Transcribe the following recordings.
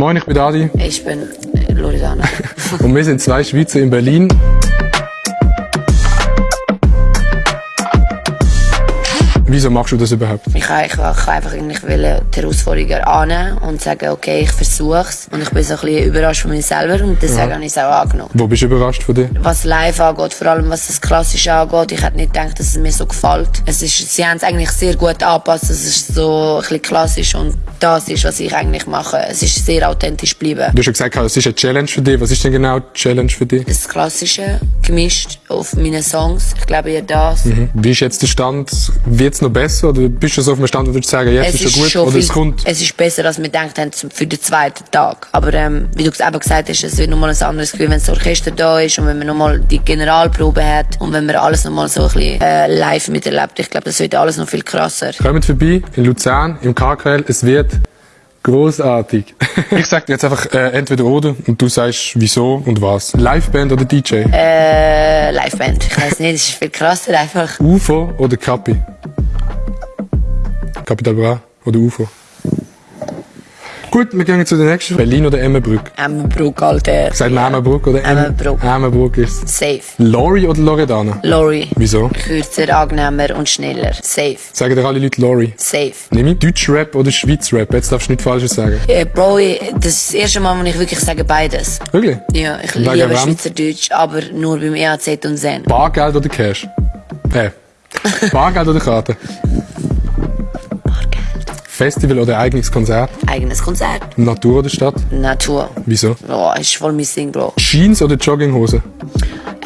Moin, ich bin Adi Ich bin Loredana. und wir sind zwei Schweizer in Berlin. Wieso machst du das überhaupt? Ich kann, ich, ich einfach eigentlich die Herausforderungen annehmen und sagen, okay, ich versuch's. Und ich bin so ein bisschen überrascht von mir selber und deswegen habe ich es auch angenommen. Wo bist du überrascht von dir? Was live angeht, vor allem was das Klassische angeht, ich hätte nicht gedacht, dass es mir so gefällt. Es ist, sie haben es eigentlich sehr gut angepasst, es so ein bisschen klassisch und das ist, was ich eigentlich mache. Es ist sehr authentisch geblieben. Du hast ja gesagt, es ist eine Challenge für dich. Was ist denn genau die Challenge für dich? Das Klassische gemischt auf meine Songs. Ich glaube, ihr das. Wie ist jetzt der Stand? Wird es noch besser? Oder bist du so auf dem Stand und würdest sagen, jetzt Es ist schon gut? schon oder viel, es kommt? es ist besser, als wir gedacht haben zum- für den zweiten Tag. Aber ähm, wie du eben gesagt hast, es wird nochmal ein anderes Gefühl, wenn das Orchester da ist und wenn man nochmal die Generalprobe hat und wenn man alles nochmal so ein bisschen äh, live miterlebt. Ich glaube, das wird alles noch viel krasser. Kommt vorbei in Luzern, im KKL. Es wird großartig. ich sag dir jetzt einfach äh, entweder oder und du sagst wieso und was. Liveband oder DJ? Äh, Liveband. Ich weiß nicht, es ist viel krasser einfach. UFO oder Capi? Capital Bra oder UFO? Gut, wir gehen zu der nächsten. Berlin oder Emmenbrück? Emmenbruck, Alter. Sagt man Emmenbrück oder Emm- Emmenbruck. Emmenbrück ist Safe. Lori oder Loredana? Lori. Wieso? Kürzer, angenehmer und schneller. Safe. Sagen dir alle Leute Lori. Safe. Nimm ich Deutschrap oder Schweizrap? Jetzt darfst du nicht Falsches sagen. Äh, Bro, ich- das ist das erste Mal, wo ich wirklich sage beides. Wirklich? Ja, ich Wegen liebe wem? Schweizerdeutsch, aber nur beim EAZ und Zen. Bargeld oder Cash? Äh. Bargeld oder Karte? Festival oder eigenes Konzert? Eigenes Konzert. Natur oder Stadt? Natur. Wieso? Oh, ist voll mein Ding, Bro. Jeans oder Jogginghose?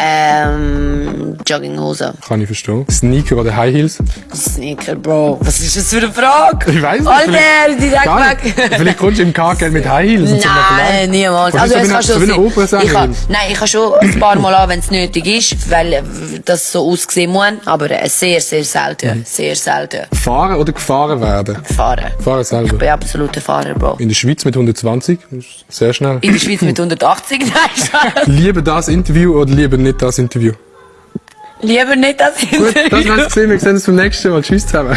Ähm, Jogginghose. Kann ich verstehen. Sneaker oder High Heels? Sneaker, Bro. Was ist das für eine Frage? Ich weiß nicht. Alter, nicht. weg. Vielleicht kommst du im KKL mit High Heels und Nein, niemals. Also, so es kann schon sein. Ich kann, nein, ich kann schon ein paar Mal an, wenn es nötig ist, weil äh, das so aussehen muss. Aber äh, sehr, sehr selten. Mhm. Sehr selten. Fahren oder gefahren werden? Fahren. Fahren Ich selber. bin absoluter Fahrer, Bro. In der Schweiz mit 120, das ist sehr schnell. In der Schweiz mit 180, nein. Lieber das Interview oder lieber nicht das Interview? Lieber nicht das Gut, das war's gesehen. Wir sehen uns beim nächsten Mal. Tschüss zusammen.